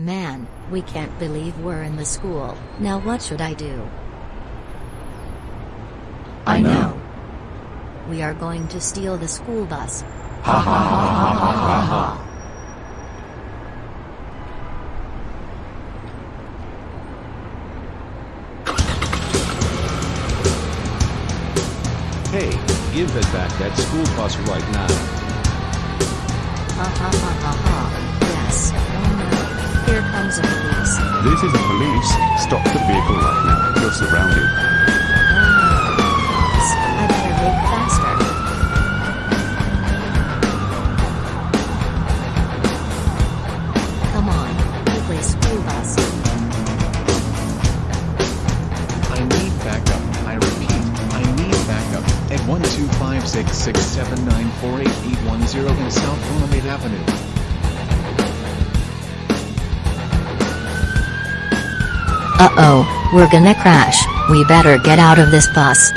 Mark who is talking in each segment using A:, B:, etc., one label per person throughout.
A: Man, we can't believe we're in the school. Now what should I do?
B: I know.
A: We are going to steal the school bus.
B: Ha ha ha ha ha ha ha.
C: Hey, give it back that school bus right now.
A: Ha ha ha ha ha.
D: This is the police. Stop the vehicle right now. You're surrounded.
A: I better make faster. Come on, school bus.
E: I need backup. I repeat, I need backup. At 1256679488110 in South Willamette Avenue.
A: Uh-oh, we're gonna crash. We better get out of this bus.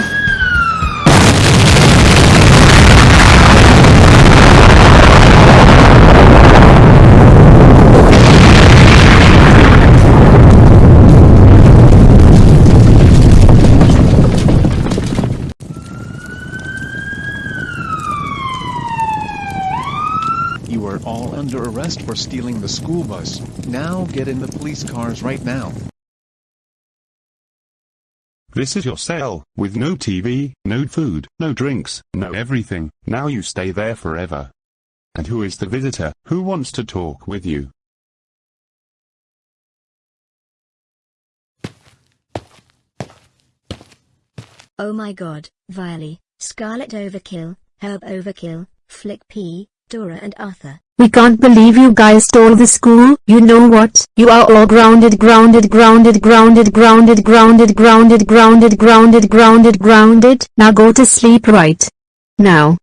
E: You are all under arrest for stealing the school bus. Now get in the police cars right now.
D: This is your cell, with no TV, no food, no drinks, no everything. Now you stay there forever. And who is the visitor, who wants to talk with you?
A: Oh my god, Viley, Scarlet Overkill, Herb Overkill, Flick P, Dora and Arthur.
F: We can't believe you guys stole the school. You know what? You are all grounded, grounded, grounded, grounded, grounded, grounded, grounded, grounded, grounded, grounded, grounded. Now go to sleep right now.